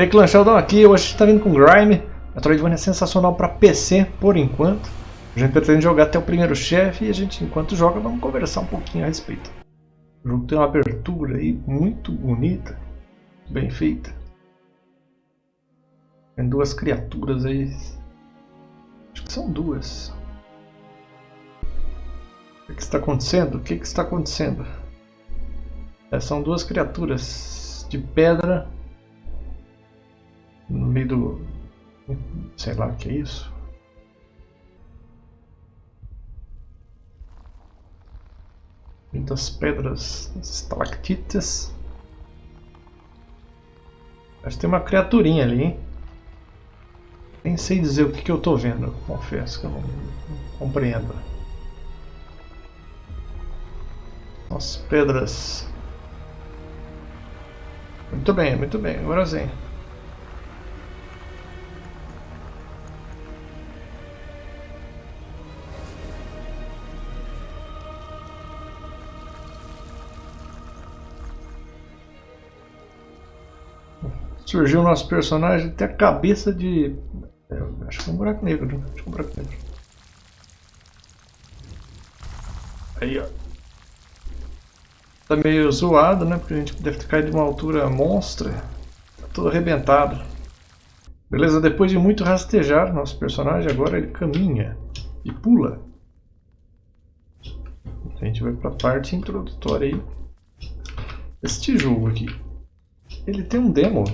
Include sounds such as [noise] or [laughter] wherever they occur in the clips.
E aí, Clã Sheldon aqui, hoje a gente tá vindo com Grime. Metroidvania é sensacional para PC, por enquanto. A gente pretende jogar até o primeiro chefe e a gente, enquanto joga, vamos conversar um pouquinho a respeito. O jogo tem uma abertura aí muito bonita, bem feita. Tem duas criaturas aí. Acho que são duas. O que está acontecendo? O que está acontecendo? É, são duas criaturas de pedra no meio do. sei lá o que é isso. Muitas pedras estalactitas. Acho que tem uma criaturinha ali, hein? Nem sei dizer o que, que eu estou vendo, confesso que eu não, não compreendo. As pedras. Muito bem, muito bem, agora sim. Surgiu o nosso personagem tem a cabeça de. É, acho que é um buraco negro, né? Acho que um buraco negro. Aí, ó. Tá meio zoado, né? Porque a gente deve ter caído de uma altura monstra. Tá todo arrebentado. Beleza, depois de muito rastejar, nosso personagem agora ele caminha e pula. A gente vai para a parte introdutória aí. Este jogo aqui, ele tem um demo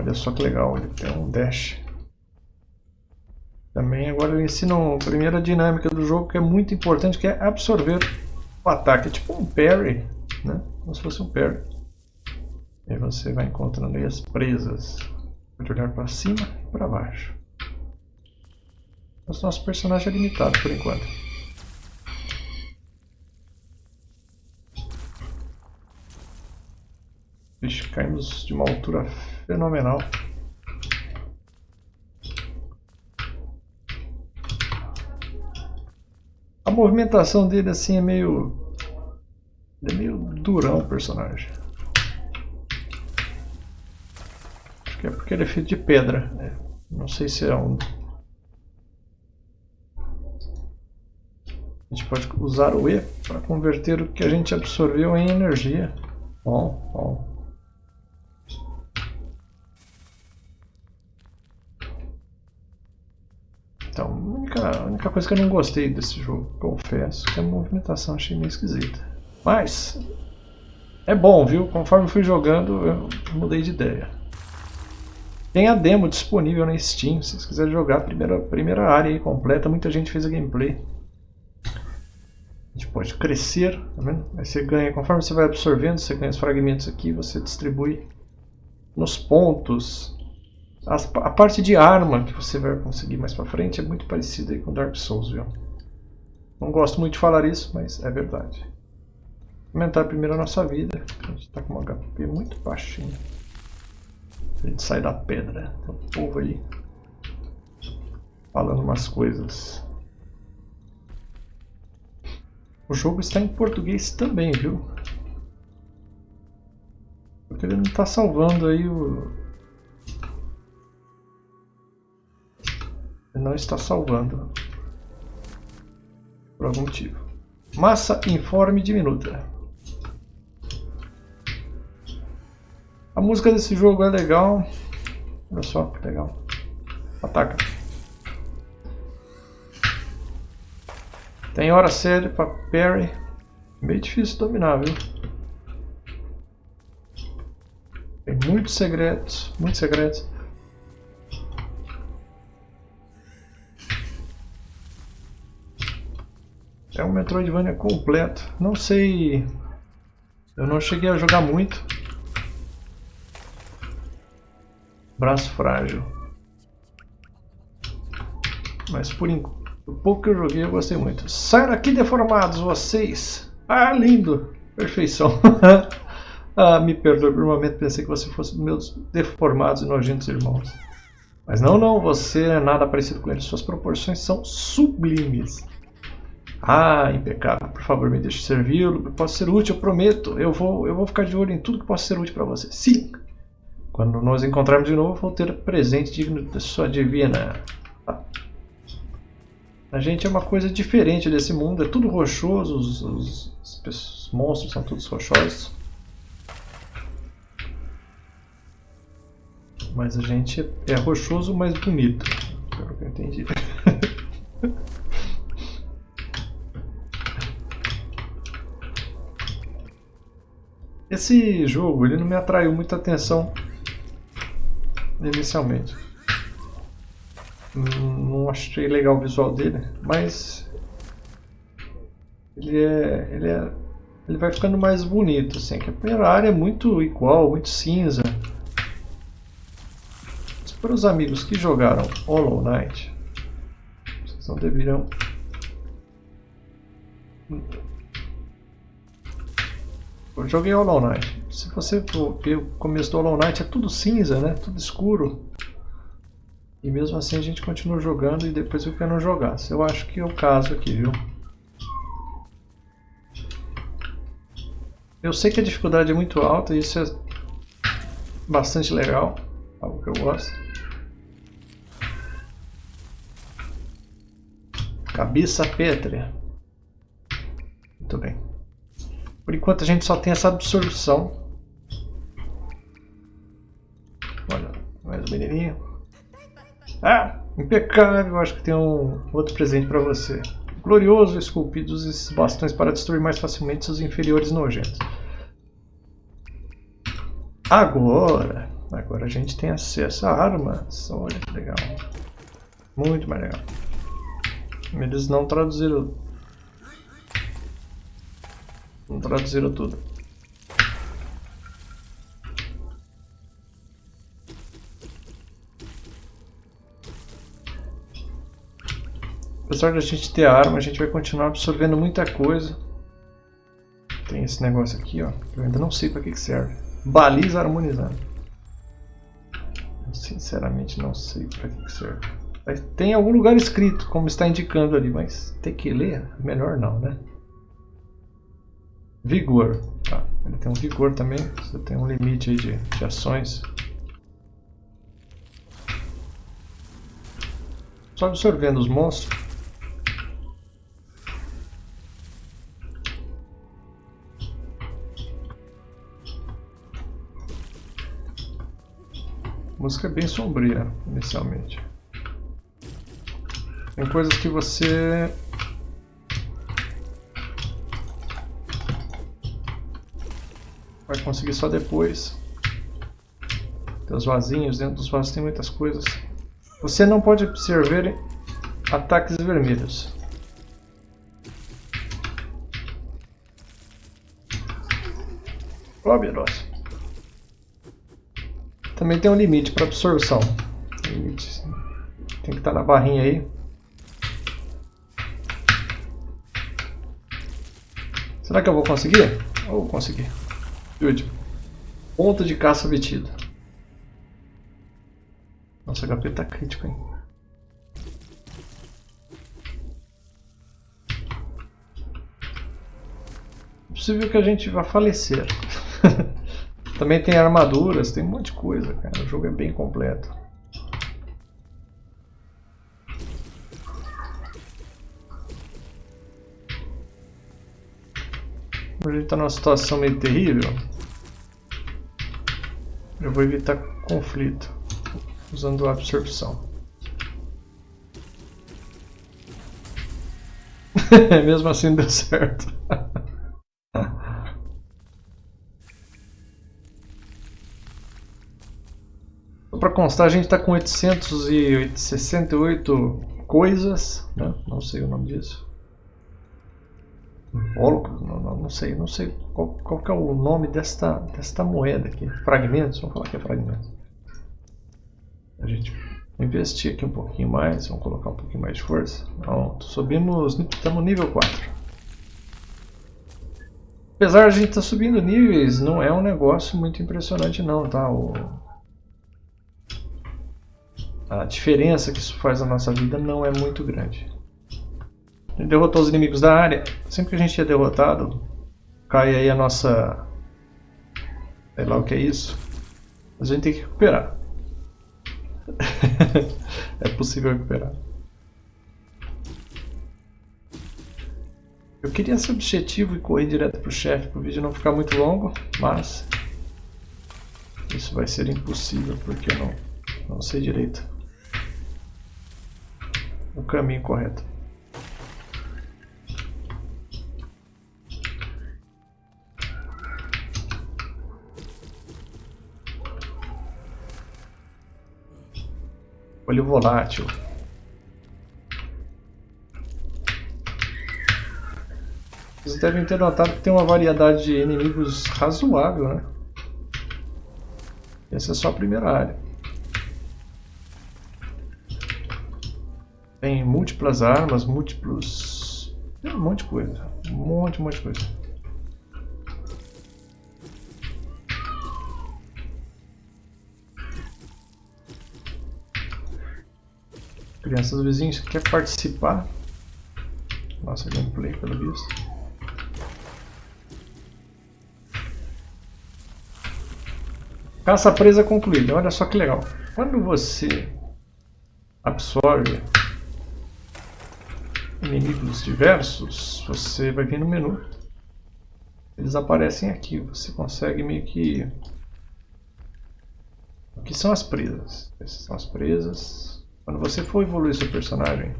Olha só que legal, ele tem um dash. Também agora ele ensina a primeira dinâmica do jogo que é muito importante, que é absorver o ataque. É tipo um parry, né? Como se fosse um parry. E você vai encontrando aí as presas. Pode olhar para cima e para baixo. Mas nosso personagem é limitado por enquanto. Vixe, caímos de uma altura fenomenal. A movimentação dele assim é meio... é meio durão o personagem. Acho que é porque ele é feito de pedra. Né? Não sei se é um... A gente pode usar o E para converter o que a gente absorveu em energia. Bom, bom. Única, a única coisa que eu não gostei desse jogo, confesso, que a movimentação achei meio esquisita. Mas, é bom, viu? Conforme fui jogando, eu mudei de ideia. Tem a demo disponível na Steam, se vocês quiserem jogar a primeira, primeira área aí completa, muita gente fez a gameplay. A gente pode crescer, tá vendo? Aí você ganha, conforme você vai absorvendo, você ganha os fragmentos aqui, você distribui nos pontos as, a parte de arma que você vai conseguir mais pra frente é muito parecida com Dark Souls, viu? Não gosto muito de falar isso, mas é verdade. Aumentar primeiro a nossa vida. A gente está com uma HP muito baixinho. A gente sai da pedra. Tem um povo aí falando umas coisas. O jogo está em português também, viu? Porque ele não está salvando aí o, não está salvando. Por algum motivo. Massa informe diminuta. A música desse jogo é legal. Olha só que legal. Ataca. Tem hora séria para parry. Meio difícil dominar, viu? Tem muitos segredos, muitos segredos. É um Metroidvania completo. Não sei... Eu não cheguei a jogar muito. Braço frágil. Mas por enquanto, pouco que eu joguei eu gostei muito. Sai daqui deformados vocês! Ah, lindo! Perfeição! [laughs] ah, me perdoe por um momento, pensei que você fosse meus deformados e nojentos irmãos. Mas não, não, você é nada parecido com eles. Suas proporções são sublimes. Ah, impecável. Por favor, me deixe servi-lo. Posso ser útil, eu prometo. Eu vou, eu vou ficar de olho em tudo que possa ser útil para você. Sim! Quando nos encontrarmos de novo, vou ter presente digno da sua divina. Ah. A gente é uma coisa diferente desse mundo. É tudo rochoso. Os, os, os monstros são todos rochosos. Mas a gente é rochoso, mas bonito. Pelo que eu entendi. Esse jogo ele não me atraiu muita atenção inicialmente. Não achei legal o visual dele, mas ele é, ele é, ele vai ficando mais bonito, assim. Que a primeira área é muito igual, muito cinza. Mas para os amigos que jogaram Hollow Knight, vocês não deveriam eu joguei Hollow Knight. Se você ver o começo do Hollow Knight é tudo cinza, né? Tudo escuro. E mesmo assim a gente continua jogando e depois eu quero jogar. Eu acho que é o caso aqui, viu? Eu sei que a dificuldade é muito alta e isso é bastante legal. Algo que eu gosto. Cabeça pétrea. Muito bem. Por enquanto a gente só tem essa absorção. Olha, mais um menininho. Ah, impecável. Acho que tem um outro presente para você. Glorioso, esculpidos esses bastões para destruir mais facilmente seus inferiores nojentos. Agora, agora a gente tem acesso a armas. Olha que legal. Muito mais legal. Eles não traduziram não traduziram tudo. Apesar de a gente ter arma, a gente vai continuar absorvendo muita coisa. Tem esse negócio aqui, ó. Eu ainda não sei para que, que serve. Baliza harmonizada. Eu sinceramente não sei para que, que serve. Tem algum lugar escrito, como está indicando ali, mas ter que ler, melhor não, né? Vigor. Tá. Ele tem um vigor também. Você tem um limite aí de, de ações. Só absorvendo os monstros. A música é bem sombria, inicialmente. Tem coisas que você vai conseguir só depois. Tem os vasinhos, dentro dos vasos tem muitas coisas. Você não pode absorver ataques vermelhos. Óbvios. Também tem um limite para absorção. Limite. Tem que estar na barrinha aí. Será que eu vou conseguir? Vou conseguir. Último. Ponto de caça obtido. Nossa, HP tá crítico, hein? É possível que a gente vá falecer. [laughs] Também tem armaduras, tem um monte de coisa, cara. O jogo é bem completo. A gente está numa situação meio terrível. Eu vou evitar conflito usando a absorção. [laughs] Mesmo assim deu certo. [laughs] Para constar, a gente está com 868 coisas, né? não sei o nome disso. Invólucro? Não, não, não, sei, não sei qual, qual é o nome desta, desta moeda aqui. Fragmentos, vamos falar que é fragmentos. A gente investir aqui um pouquinho mais, vamos colocar um pouquinho mais de força. Pronto, subimos, estamos nível 4. Apesar de a gente estar tá subindo níveis, não é um negócio muito impressionante não, tá? O... A diferença que isso faz na nossa vida não é muito grande. Derrotou os inimigos da área. Sempre que a gente é derrotado, cai aí a nossa... Sei lá o que é isso. Mas a gente tem que recuperar. [laughs] é possível recuperar. Eu queria ser objetivo e correr direto pro chefe para o vídeo não ficar muito longo, mas isso vai ser impossível porque eu não, não sei direito o caminho correto. Olho volátil. Vocês devem ter notado que tem uma variedade de inimigos razoável, né? Essa é só a primeira área. Tem múltiplas armas, múltiplos... Tem um monte de coisa. Um monte, um monte de coisa. Crianças vizinhos, quer participar? Nossa gameplay, pelo visto. Caça presa concluída. Olha só que legal. Quando você absorve inimigos diversos, você vai vir no menu. Eles aparecem aqui. Você consegue meio que... Aqui são as presas. Essas são as presas. Quando você for evoluir seu personagem,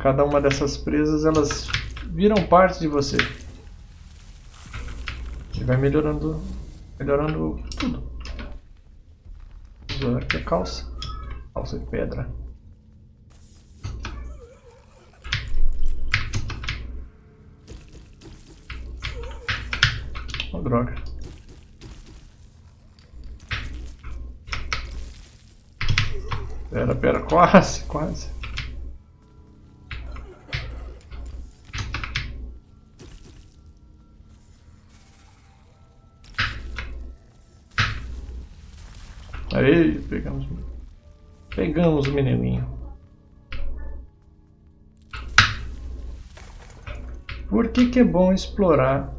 cada uma dessas presas elas viram parte de você. E vai melhorando, melhorando tudo. Vamos aqui a calça. Calça de pedra. Oh, droga. Pera, pera, quase, quase. Aí, pegamos, pegamos o menininho. Por que, que é bom explorar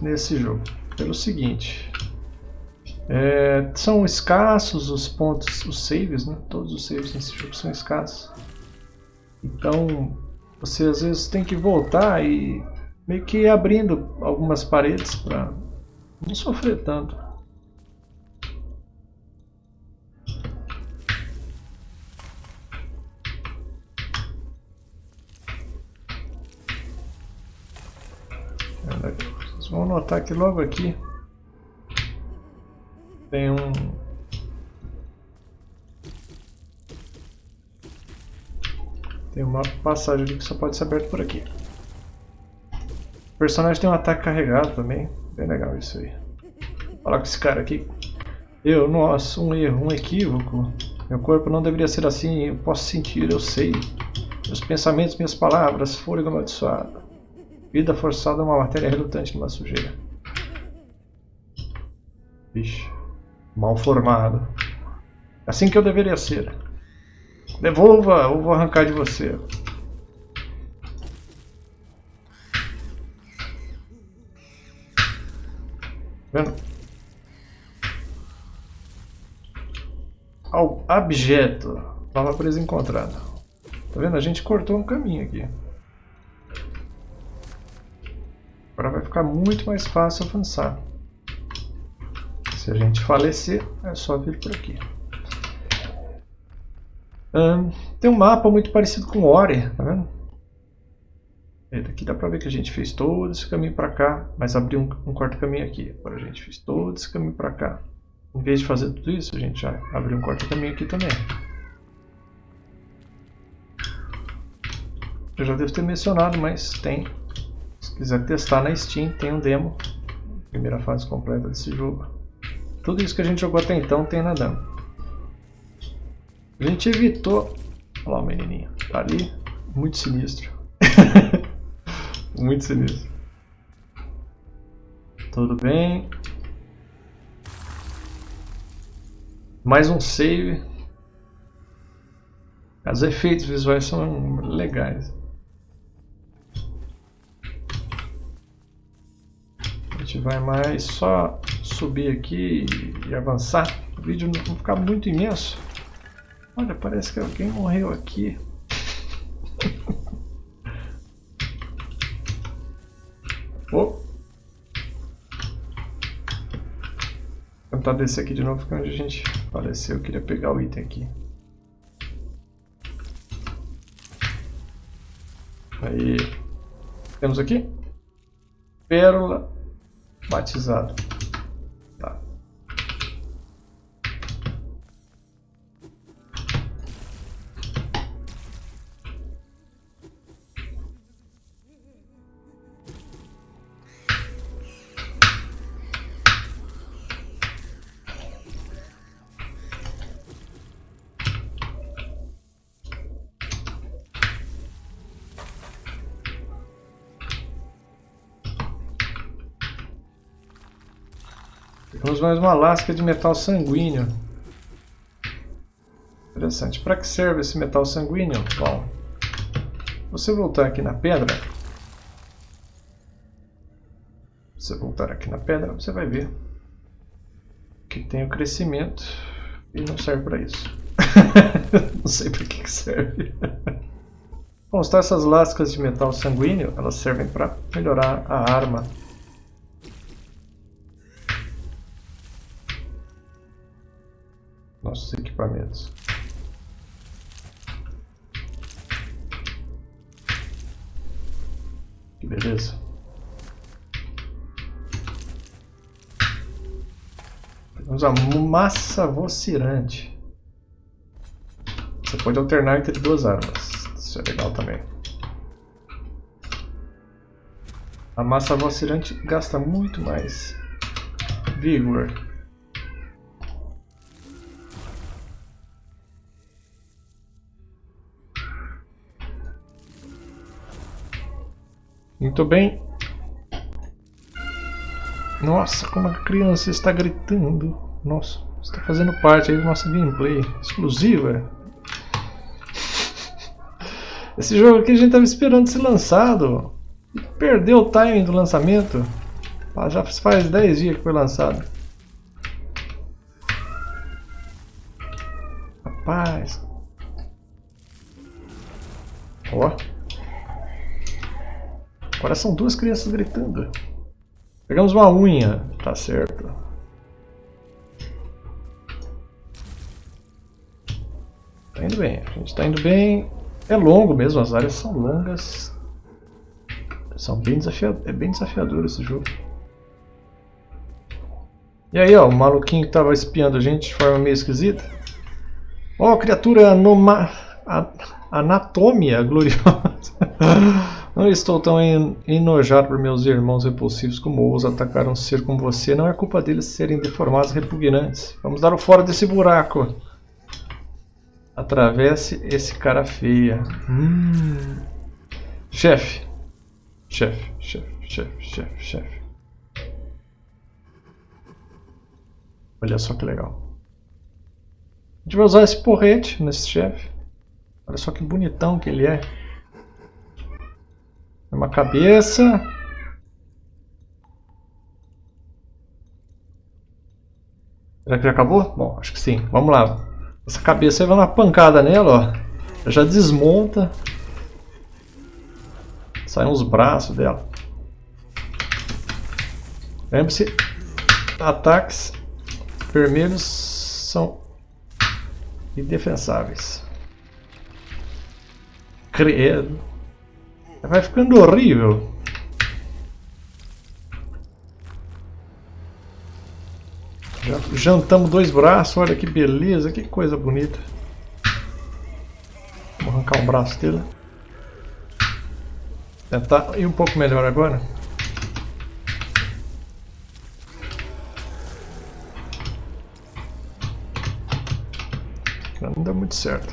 nesse jogo? Pelo seguinte, é, são escassos os pontos, os saves, né? Todos os saves nesse jogo são escassos. Então, você às vezes tem que voltar e meio que abrindo algumas paredes para não sofrer tanto. Vocês vão notar que logo aqui tem um tem uma passagem ali que só pode ser aberta por aqui. O personagem tem um ataque carregado também, bem legal isso aí. Falar com esse cara aqui. Eu, nossa, um erro, um equívoco. Meu corpo não deveria ser assim, eu posso sentir, eu sei. Meus pensamentos, minhas palavras, fôlego amaldiçoado. Vida forçada é uma matéria relutante numa sujeira. Vixe. Mal formado. Assim que eu deveria ser. Devolva ou vou arrancar de você. Vendo? Ao objeto. Nova presa encontrada. Tá vendo? A gente cortou um caminho aqui. Agora vai ficar muito mais fácil avançar. Se a gente falecer, é só vir por aqui. tem um mapa muito parecido com Ori, tá vendo? E daqui dá pra ver que a gente fez todo esse caminho pra cá, mas abriu um, um quarto caminho aqui. Agora a gente fez todo esse caminho pra cá. Em vez de fazer tudo isso, a gente já abriu um quarto caminho aqui também. Eu já devo ter mencionado, mas tem quiser testar na Steam, tem um demo. Primeira fase completa desse jogo. Tudo isso que a gente jogou até então tem na demo. A gente evitou... Olha lá o menininho. Tá ali. Muito sinistro. [laughs] Muito sinistro. Tudo bem. Mais um save. Os efeitos visuais são legais. A gente vai mais só subir aqui e avançar. O vídeo não ficar muito imenso. Olha, parece que alguém morreu aqui. [laughs] Vou tentar descer aqui de novo, porque é onde a gente faleceu, eu queria pegar o item aqui. Aí, temos aqui, pérola batizado. Mais uma lasca de metal sanguíneo. Interessante. Para que serve esse metal sanguíneo? Bom, você voltar aqui na pedra, você voltar aqui na pedra, você vai ver que tem o crescimento e não serve para isso. [laughs] não sei para que, que serve. Bom, está essas lascas de metal sanguíneo, elas servem para melhorar a arma nossos equipamentos. Que beleza. Vamos a massa vocirante. Você pode alternar entre duas armas. Isso é legal também. A massa vocirante gasta muito mais vigor. Muito bem. Nossa, como a criança está gritando. Nossa, está fazendo parte aí do nosso gameplay exclusiva. Esse jogo aqui a gente estava esperando ser lançado. E perdeu o timing do lançamento. Ah, já faz 10 dias que foi lançado. Rapaz. Ó. Agora são duas crianças gritando. Pegamos uma unha. Tá certo. Tá indo bem. A gente tá indo bem. É longo mesmo, as áreas são longas. São bem é bem desafiador esse jogo. E aí, ó, o maluquinho que tava espiando a gente de forma meio esquisita. Ó, criatura anoma... anatomia gloriosa. [laughs] Não estou tão enojado por meus irmãos repulsivos como os atacaram um ser como você. Não é culpa deles serem deformados e repugnantes. Vamos dar o fora desse buraco. Atravesse esse cara feia. Hum. Chefe. Chefe, chefe, chefe, chefe, chefe. Olha só que legal. A gente vai usar esse porrete nesse chefe. Olha só que bonitão que ele é. Uma cabeça. Será que já acabou? Bom, acho que sim. Vamos lá. Essa cabeça vai uma pancada nela, ó. Já desmonta. Saem os braços dela. Lembre-se, ataques vermelhos são indefensáveis. Credo. Vai ficando horrível. Já jantamos dois braços, olha que beleza, que coisa bonita. Vou arrancar um braço dele. Tentar ir um pouco melhor agora. Não dá muito certo.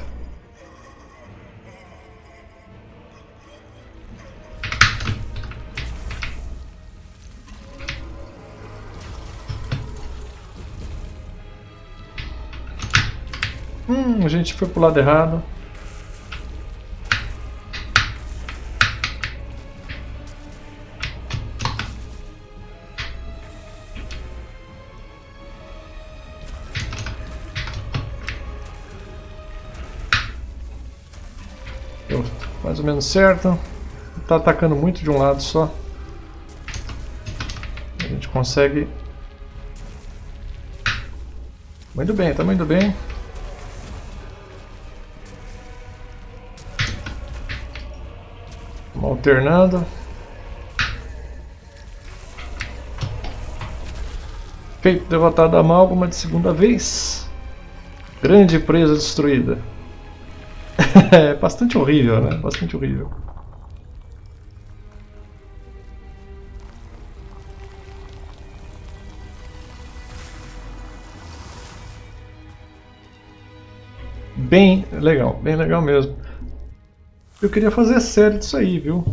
gente foi pro lado errado. Deu mais ou menos certo. Tá atacando muito de um lado só. A gente consegue... Muito bem, tá muito bem. Vamos alternando. Feito derrotado a amálgama de segunda vez. Grande presa destruída. [laughs] é bastante horrível, né? Bastante horrível. Bem legal, bem legal mesmo. Eu queria fazer série disso aí, viu?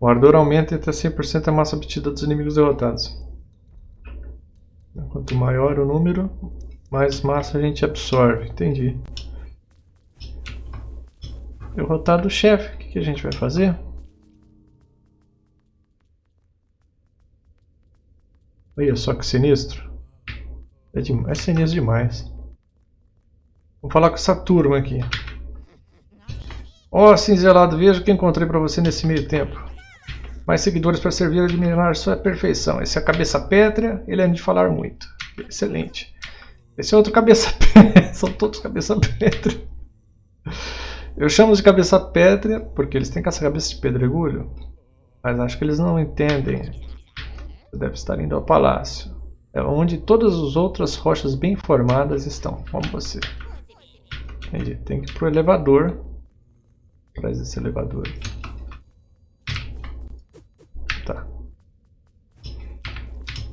O ardor aumenta até 100% a massa obtida dos inimigos derrotados. Quanto maior o número, mais massa a gente absorve. Entendi. Derrotado o chefe, o que, a gente vai fazer? Olha só que sinistro. É, de, é sinistro demais. Vamos falar com essa turma aqui. Ó, oh, cinzelado, veja o que encontrei para você nesse meio tempo mais seguidores para servir a admirar sua perfeição. Esse é a cabeça pétrea, ele é de falar muito. Excelente. Esse é outro cabeça [laughs] pétrea, são todos cabeça pétrea. Eu chamo de cabeça pétrea porque eles têm essa cabeça de pedregulho, mas acho que eles não entendem. Você deve estar indo ao palácio. É onde todas as outras rochas bem formadas estão, como você. Entendi. Tem que ir para o elevador. Traz esse elevador. Tá.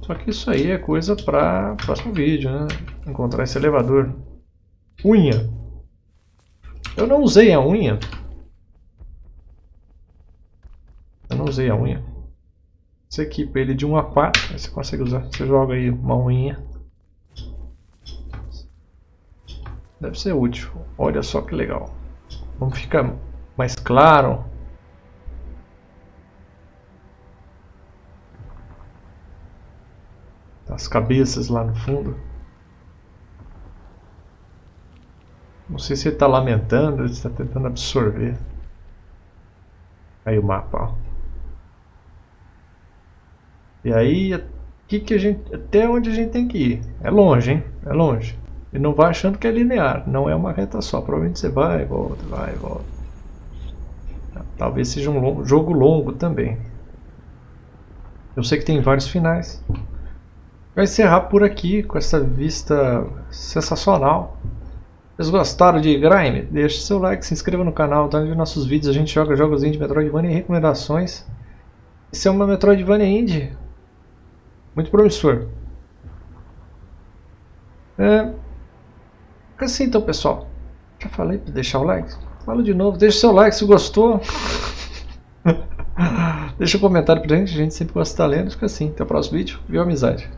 Só que isso aí é coisa para próximo vídeo, né? Encontrar esse elevador. Unha. Eu não usei a unha. Eu não usei a unha. Você equipa ele de 1 a 4, aí você consegue usar. Você joga aí uma unha. Deve ser útil. Olha só que legal. Vamos ficar mais claro. as cabeças lá no fundo. Não sei se ele está lamentando, ele está tentando absorver. Aí o mapa, ó. E aí, que que a gente, até onde a gente tem que ir? É longe, hein? É longe. E não vai achando que é linear, não é uma reta só. Provavelmente você vai volta, vai volta. Talvez seja um longo, jogo longo também. Eu sei que tem vários finais vai encerrar por aqui com essa vista sensacional. Vocês gostaram de Grime? Deixe seu like, se inscreva no canal, tá vendo nossos vídeos, a gente joga jogos indie, Metroidvania e recomendações. Esse é uma Metroidvania indie muito promissor. É... Assim então pessoal, já falei para deixar o like? Falo de novo, deixa seu like se gostou. [laughs] Deixa um comentário pra gente, a gente sempre gosta de estar lendo. Fica assim, até o próximo vídeo. Viu amizade?